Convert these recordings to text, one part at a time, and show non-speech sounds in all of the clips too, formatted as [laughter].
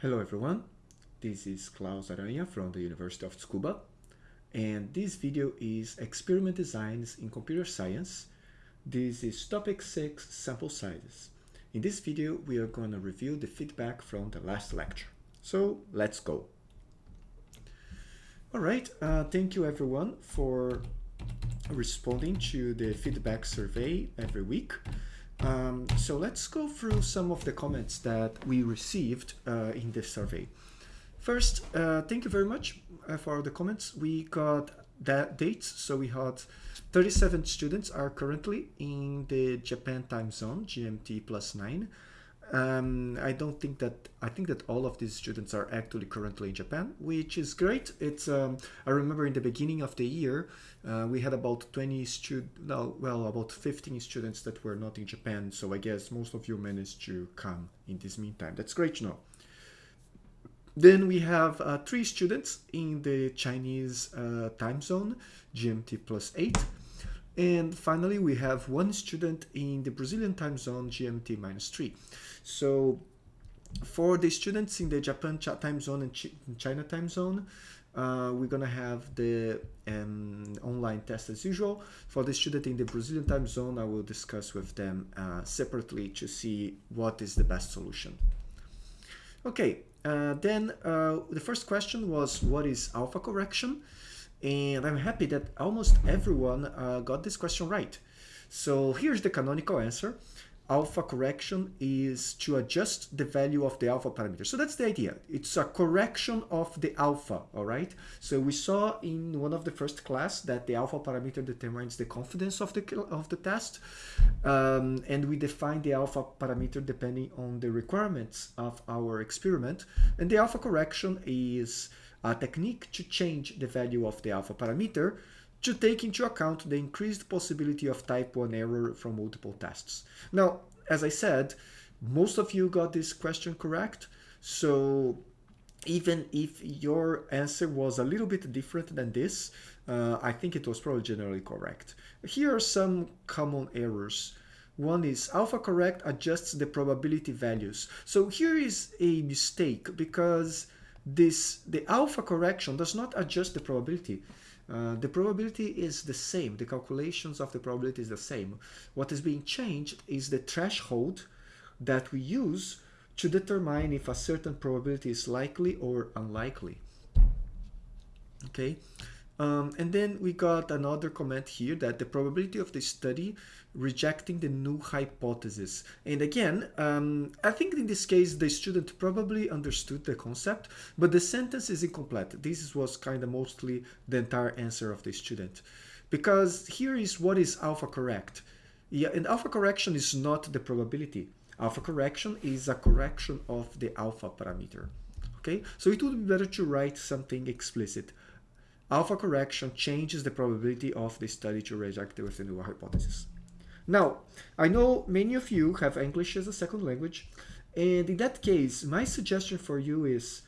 Hello everyone, this is Claus Aranha from the University of Tsukuba and this video is experiment designs in computer science. This is topic 6 sample sizes. In this video we are going to review the feedback from the last lecture. So let's go. Alright, uh, thank you everyone for responding to the feedback survey every week. Um, so let's go through some of the comments that we received uh, in this survey. First, uh, thank you very much uh, for the comments. We got that dates. So we had 37 students are currently in the Japan time zone, GMT plus 9. Um, I don't think that I think that all of these students are actually currently in Japan, which is great. It's um, I remember in the beginning of the year uh, we had about 20 students, no, well about 15 students that were not in Japan. So I guess most of you managed to come in this meantime. That's great to know. Then we have uh, three students in the Chinese uh, time zone, GMT plus 8. And finally, we have one student in the Brazilian time zone, GMT minus 3. So for the students in the Japan time zone and Ch China time zone, uh, we're going to have the um, online test as usual. For the student in the Brazilian time zone, I will discuss with them uh, separately to see what is the best solution. Okay, uh, then uh, the first question was what is alpha correction? And I'm happy that almost everyone uh, got this question right. So here's the canonical answer. Alpha correction is to adjust the value of the alpha parameter. So that's the idea. It's a correction of the alpha, all right? So we saw in one of the first class that the alpha parameter determines the confidence of the, of the test. Um, and we define the alpha parameter depending on the requirements of our experiment. And the alpha correction is a technique to change the value of the alpha parameter to take into account the increased possibility of type 1 error from multiple tests. Now, as I said, most of you got this question correct, so even if your answer was a little bit different than this, uh, I think it was probably generally correct. Here are some common errors. One is alpha correct adjusts the probability values. So here is a mistake because this the alpha correction does not adjust the probability. Uh, the probability is the same. The calculations of the probability is the same. What is being changed is the threshold that we use to determine if a certain probability is likely or unlikely. Okay. Um, and then we got another comment here that the probability of the study rejecting the null hypothesis. And again, um, I think in this case, the student probably understood the concept, but the sentence is incomplete. This was kind of mostly the entire answer of the student. Because here is what is alpha correct. Yeah, and alpha correction is not the probability. Alpha correction is a correction of the alpha parameter. Okay, so it would be better to write something explicit. Alpha correction changes the probability of the study to reject with the null hypothesis. Now, I know many of you have English as a second language, and in that case, my suggestion for you is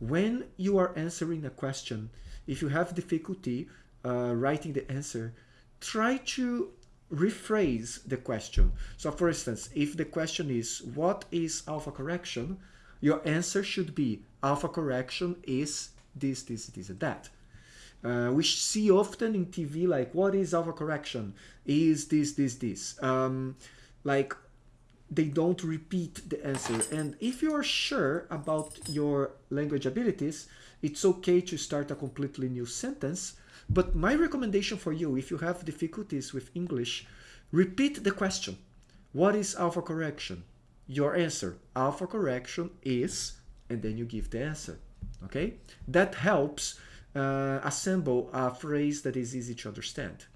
when you are answering a question, if you have difficulty uh, writing the answer, try to rephrase the question. So for instance, if the question is, what is alpha correction? Your answer should be, alpha correction is this, this, this, and that. Uh, we see often in TV like what is alpha correction? Is this this this? Um, like they don't repeat the answer. And if you are sure about your language abilities, it's okay to start a completely new sentence. But my recommendation for you, if you have difficulties with English, repeat the question. What is alpha correction? Your answer, alpha correction is, and then you give the answer. Okay? That helps uh, assemble a phrase that is easy to understand.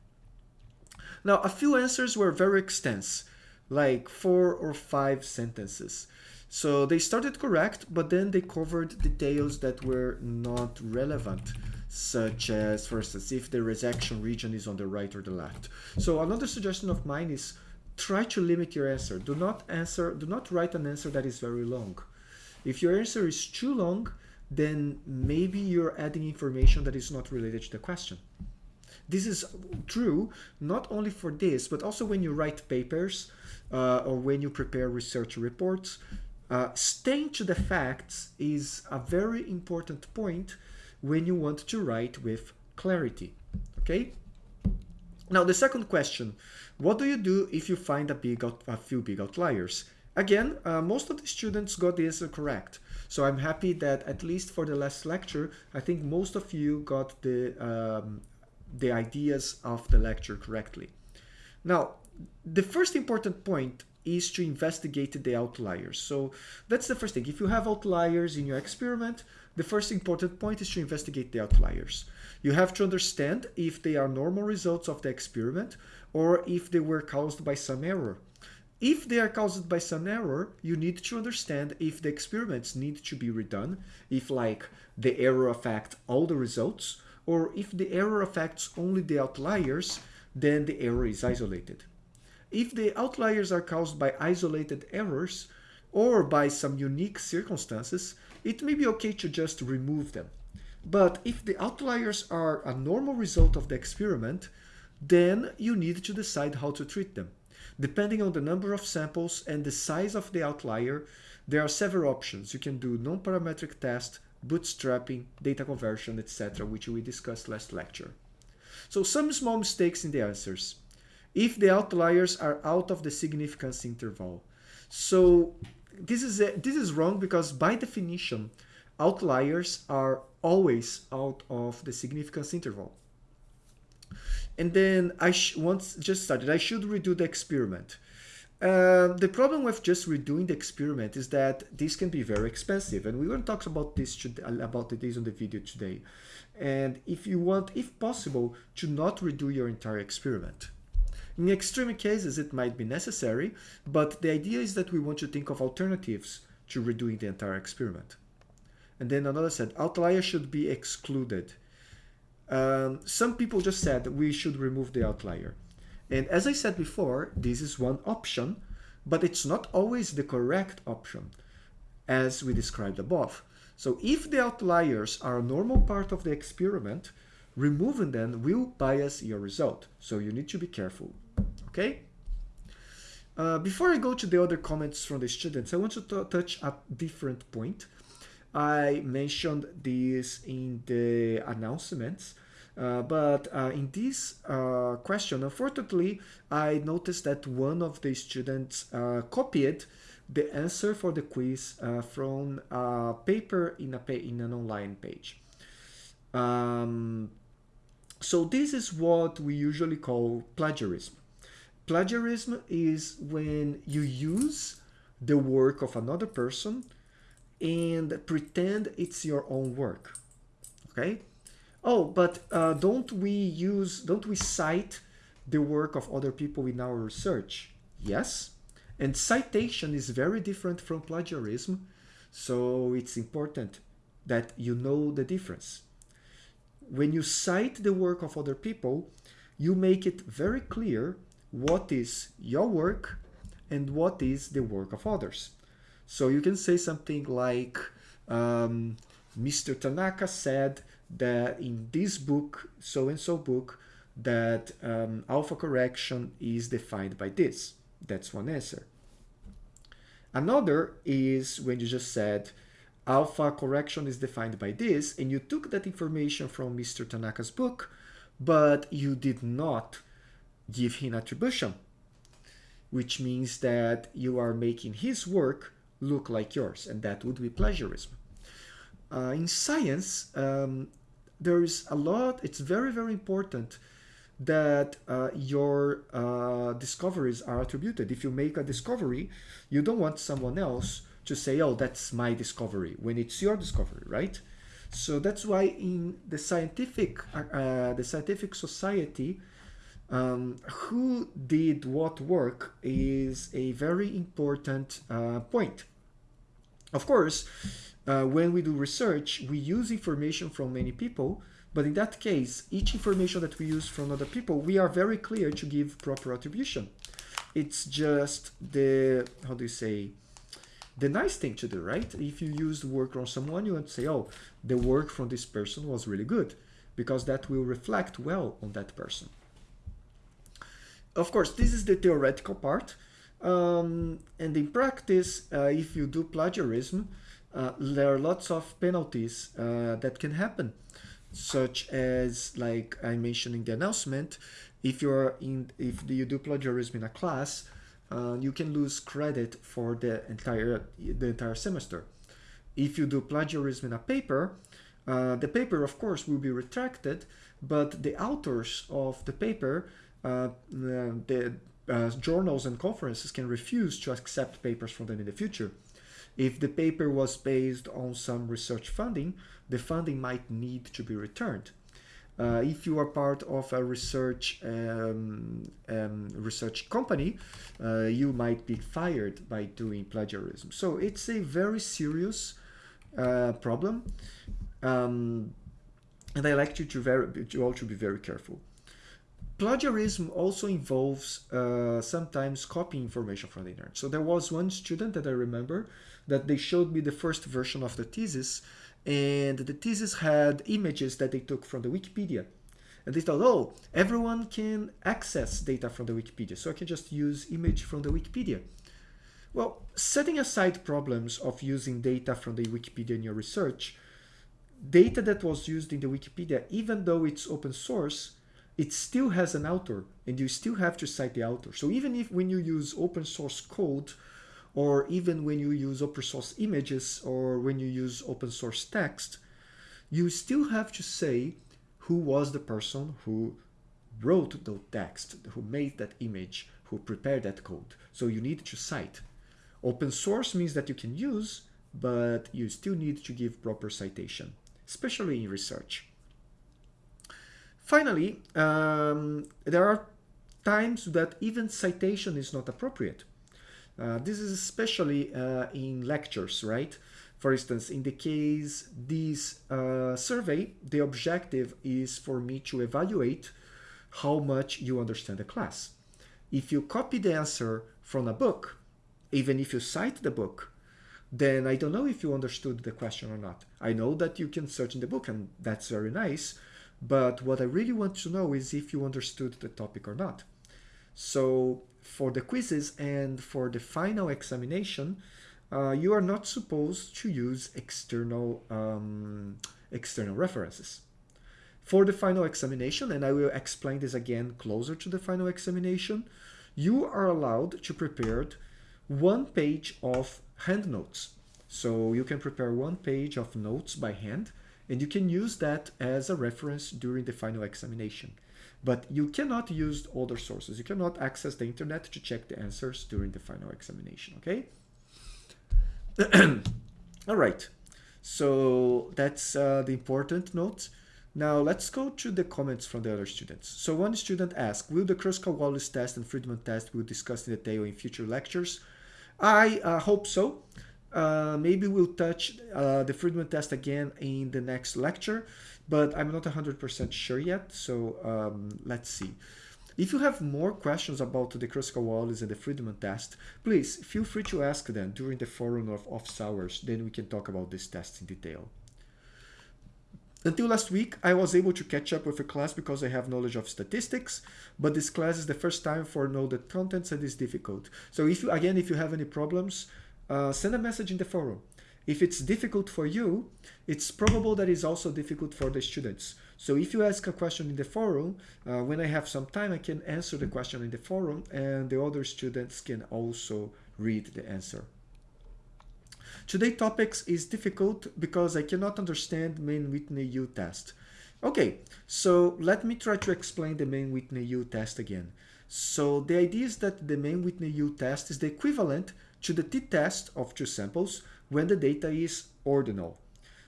Now, a few answers were very extensive, like four or five sentences. So they started correct, but then they covered details that were not relevant, such as, for instance, if the rejection region is on the right or the left. So another suggestion of mine is try to limit your answer. Do not answer, do not write an answer that is very long. If your answer is too long, then maybe you're adding information that is not related to the question. This is true not only for this, but also when you write papers uh, or when you prepare research reports. Uh, staying to the facts is a very important point when you want to write with clarity. Okay? Now, the second question, what do you do if you find a, big out, a few big outliers? Again, uh, most of the students got the answer correct. So I'm happy that at least for the last lecture, I think most of you got the, um, the ideas of the lecture correctly. Now, the first important point is to investigate the outliers. So that's the first thing. If you have outliers in your experiment, the first important point is to investigate the outliers. You have to understand if they are normal results of the experiment or if they were caused by some error. If they are caused by some error, you need to understand if the experiments need to be redone, if like the error affects all the results, or if the error affects only the outliers, then the error is isolated. If the outliers are caused by isolated errors or by some unique circumstances, it may be okay to just remove them. But if the outliers are a normal result of the experiment, then you need to decide how to treat them. Depending on the number of samples and the size of the outlier, there are several options. You can do non-parametric test, bootstrapping, data conversion, etc., which we discussed last lecture. So some small mistakes in the answers if the outliers are out of the significance interval. So this is a, this is wrong because by definition, outliers are always out of the significance interval. And then I once just started, I should redo the experiment. Uh, the problem with just redoing the experiment is that this can be very expensive, and we're going to talk about this about this on the video today. And if you want, if possible, to not redo your entire experiment. In extreme cases, it might be necessary, but the idea is that we want to think of alternatives to redoing the entire experiment. And then another said, outlier should be excluded. Um, some people just said we should remove the outlier. And as I said before, this is one option, but it's not always the correct option, as we described above. So if the outliers are a normal part of the experiment, removing them will bias your result. So you need to be careful okay? Uh, before I go to the other comments from the students, I want to touch a different point. I mentioned this in the announcements, uh, but uh, in this uh, question, unfortunately, I noticed that one of the students uh, copied the answer for the quiz uh, from a paper in, a in an online page. Um, so this is what we usually call plagiarism. Plagiarism is when you use the work of another person and pretend it's your own work. Okay? Oh, but uh, don't we use, don't we cite the work of other people in our research? Yes. And citation is very different from plagiarism. So it's important that you know the difference. When you cite the work of other people, you make it very clear what is your work and what is the work of others. So you can say something like, um, Mr. Tanaka said that in this book, so-and-so book, that um, alpha correction is defined by this. That's one answer. Another is when you just said alpha correction is defined by this, and you took that information from Mr. Tanaka's book, but you did not give him attribution, which means that you are making his work look like yours, and that would be plagiarism. Uh, in science, um, there is a lot, it's very, very important that uh, your uh, discoveries are attributed. If you make a discovery, you don't want someone else to say, oh, that's my discovery, when it's your discovery, right? So that's why in the scientific, uh, uh the scientific society, um, who did what work is a very important uh, point. Of course, uh, when we do research, we use information from many people, but in that case, each information that we use from other people, we are very clear to give proper attribution. It's just the, how do you say, the nice thing to do, right? If you use work from someone, you to say, oh, the work from this person was really good, because that will reflect well on that person. Of course, this is the theoretical part. Um, and in practice, uh, if you do plagiarism, uh, there are lots of penalties uh, that can happen, such as, like I mentioned in the announcement, if you're in, if you do plagiarism in a class, uh, you can lose credit for the entire the entire semester. If you do plagiarism in a paper, uh, the paper, of course, will be retracted, but the authors of the paper, the uh, journals and conferences can refuse to accept papers from them in the future. If the paper was based on some research funding, the funding might need to be returned. Uh, if you are part of a research um, um, research company, uh, you might be fired by doing plagiarism. So it's a very serious uh, problem, um, and I like you to, very, to all to be very careful. Plagiarism also involves uh, sometimes copying information from the internet. So there was one student that I remember that they showed me the first version of the thesis and the thesis had images that they took from the Wikipedia. And they thought, oh, everyone can access data from the Wikipedia, so I can just use image from the Wikipedia. Well, setting aside problems of using data from the Wikipedia in your research, data that was used in the Wikipedia, even though it's open source, it still has an author and you still have to cite the author. So even if when you use open source code or even when you use open source images or when you use open source text, you still have to say who was the person who wrote the text, who made that image, who prepared that code. So you need to cite. Open source means that you can use, but you still need to give proper citation, especially in research. Finally, um, there are times that even citation is not appropriate. Uh, this is especially uh, in lectures, right? For instance, in the case this uh, survey, the objective is for me to evaluate how much you understand the class. If you copy the answer from a book, even if you cite the book, then I don't know if you understood the question or not. I know that you can search in the book and that's very nice, but what I really want to know is if you understood the topic or not. So for the quizzes and for the final examination, uh, you are not supposed to use external, um, external references. For the final examination, and I will explain this again closer to the final examination, you are allowed to prepare one page of hand notes. So you can prepare one page of notes by hand, and you can use that as a reference during the final examination. But you cannot use other sources. You cannot access the internet to check the answers during the final examination, okay? [clears throat] All right, so that's uh, the important note. Now let's go to the comments from the other students. So one student asked, will the Kruskal-Wallis test and Friedman test be discussed in detail in future lectures? I uh, hope so. Uh, maybe we'll touch uh, the Friedman test again in the next lecture, but I'm not 100% sure yet, so um, let's see. If you have more questions about the Kruskal-Wallis and the Friedman test, please feel free to ask them during the forum of office hours, then we can talk about this test in detail. Until last week, I was able to catch up with a class because I have knowledge of statistics, but this class is the first time for know the contents and it's difficult. So if you, again, if you have any problems, uh, send a message in the forum. If it's difficult for you, it's probable that it's also difficult for the students. So if you ask a question in the forum, uh, when I have some time, I can answer the question in the forum and the other students can also read the answer. Today topics is difficult because I cannot understand Mann-Whitney-U test. Okay, so let me try to explain the Mann-Whitney-U test again. So the idea is that the Mann-Whitney-U test is the equivalent to the t-test of two samples when the data is ordinal.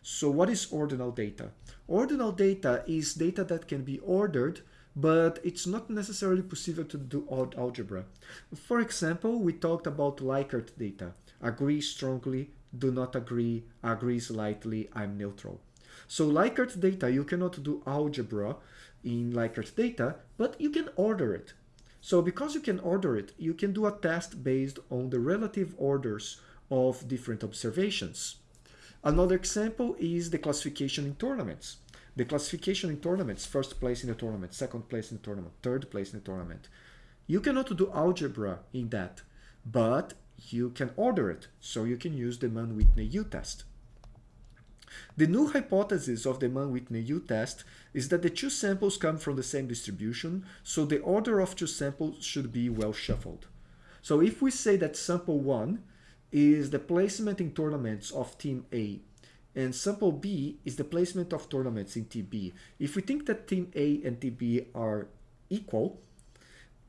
So what is ordinal data? Ordinal data is data that can be ordered but it's not necessarily possible to do algebra. For example, we talked about Likert data. Agree strongly, do not agree, agree slightly, I'm neutral. So Likert data, you cannot do algebra in Likert data, but you can order it. So because you can order it, you can do a test based on the relative orders of different observations. Another example is the classification in tournaments. The classification in tournaments, first place in the tournament, second place in the tournament, third place in the tournament. You cannot do algebra in that, but you can order it, so you can use the Mann-Whitney U-test. The null hypothesis of the Mann-Whitney U-test is that the two samples come from the same distribution, so the order of two samples should be well shuffled. So if we say that sample 1 is the placement in tournaments of team A and sample B is the placement of tournaments in TB. If we think that team A and TB are equal,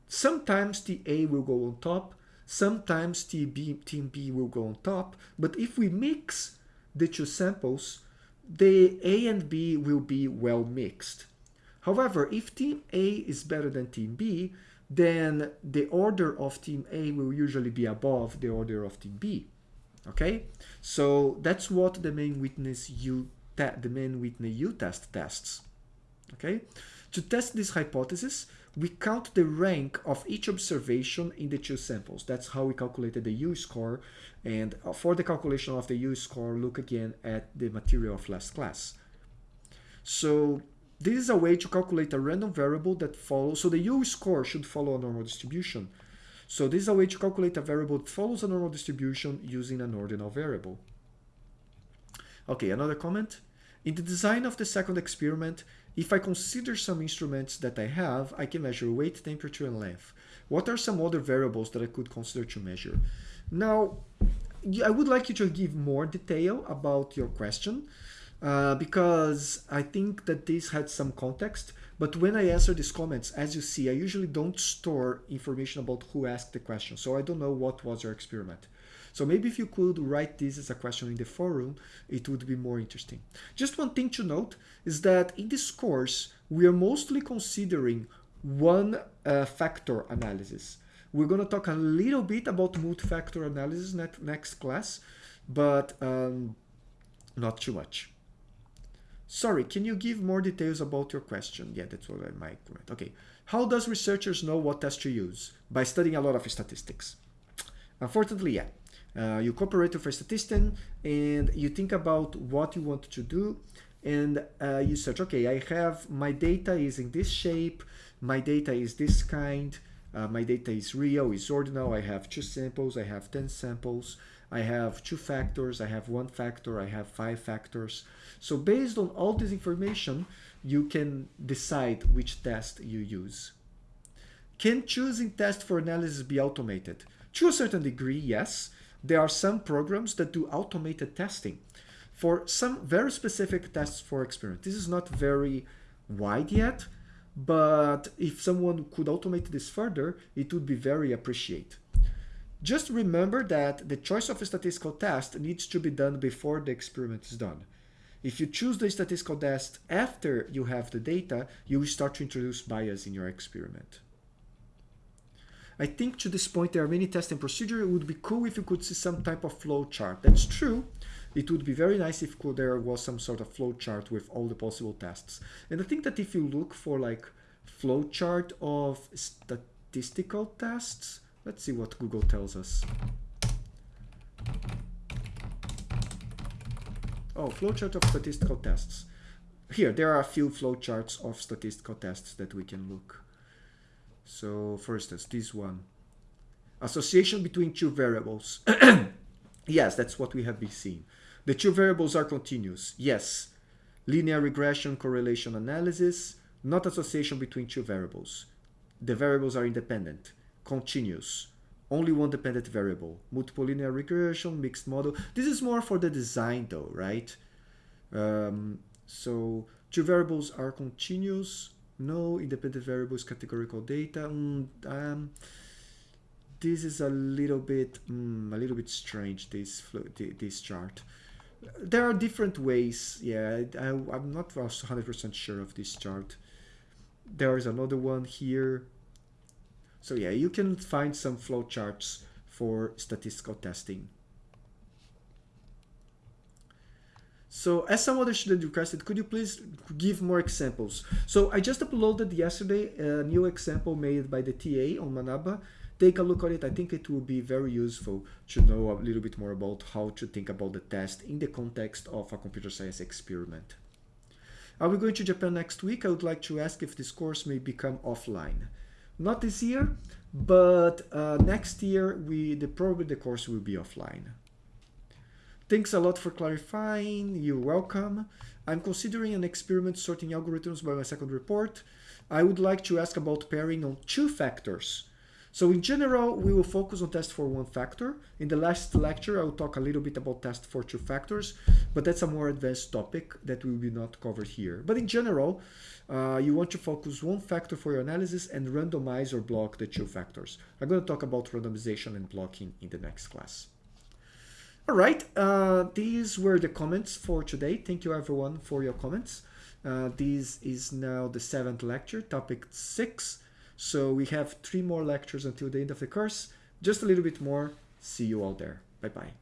sometimes TA will go on top, sometimes TB, team B will go on top, but if we mix the two samples, the A and B will be well mixed. However, if team A is better than team B, then the order of team A will usually be above the order of team B. Okay, so that's what the Mann-Whitney U the Mann-Whitney U test tests. Okay, to test this hypothesis, we count the rank of each observation in the two samples. That's how we calculated the U-score. And uh, for the calculation of the U-score, look again at the material of last class. So this is a way to calculate a random variable that follows. So the U-score should follow a normal distribution. So this is a way to calculate a variable that follows a normal distribution using an ordinal variable. Okay, another comment. In the design of the second experiment, if I consider some instruments that I have, I can measure weight, temperature, and length. What are some other variables that I could consider to measure? Now, I would like you to give more detail about your question uh, because I think that this had some context. But when I answer these comments, as you see, I usually don't store information about who asked the question. So I don't know what was your experiment. So maybe if you could write this as a question in the forum, it would be more interesting. Just one thing to note is that in this course, we are mostly considering one uh, factor analysis. We're going to talk a little bit about multi-factor analysis next class, but um, not too much. Sorry, can you give more details about your question? Yeah, that's what I might comment. Okay. How does researchers know what test to use? By studying a lot of statistics. Unfortunately, yeah. Uh, you cooperate with a statistician and you think about what you want to do and uh, you search, okay, I have my data is in this shape, my data is this kind, uh, my data is real, is ordinal, I have two samples, I have 10 samples, I have two factors, I have one factor, I have five factors. So based on all this information, you can decide which test you use. Can choosing test for analysis be automated? To a certain degree, yes there are some programs that do automated testing for some very specific tests for experiment. This is not very wide yet, but if someone could automate this further, it would be very appreciated. Just remember that the choice of a statistical test needs to be done before the experiment is done. If you choose the statistical test after you have the data, you will start to introduce bias in your experiment. I think to this point there are many testing procedures. It would be cool if you could see some type of flow chart. That's true. It would be very nice if there was some sort of flow chart with all the possible tests. And I think that if you look for like flow chart of statistical tests, let's see what Google tells us. Oh, flowchart of statistical tests. Here, there are a few flowcharts of statistical tests that we can look. So for instance, this one. Association between two variables. [clears throat] yes, that's what we have been seeing. The two variables are continuous. Yes. Linear regression correlation analysis, not association between two variables. The variables are independent, continuous, only one dependent variable. Multiple linear regression, mixed model. This is more for the design though, right? Um, so two variables are continuous, no independent variables categorical data. Mm, um, this is a little bit mm, a little bit strange. This this chart. There are different ways. Yeah, I, I'm not 100% sure of this chart. There is another one here. So yeah, you can find some flowcharts for statistical testing. So as some other student requested, could you please give more examples? So I just uploaded yesterday a new example made by the TA on Manaba. Take a look at it. I think it will be very useful to know a little bit more about how to think about the test in the context of a computer science experiment. Are we going to Japan next week? I would like to ask if this course may become offline. Not this year, but uh, next year we the probably the course will be offline. Thanks a lot for clarifying. You're welcome. I'm considering an experiment sorting algorithms by my second report. I would like to ask about pairing on two factors. So in general, we will focus on test for one factor. In the last lecture, I will talk a little bit about test for two factors, but that's a more advanced topic that we will not covered here. But in general, uh, you want to focus one factor for your analysis and randomize or block the two factors. I'm going to talk about randomization and blocking in the next class. All right, uh, these were the comments for today. Thank you everyone for your comments. Uh, this is now the seventh lecture, topic six. So we have three more lectures until the end of the course. Just a little bit more. See you all there. Bye-bye.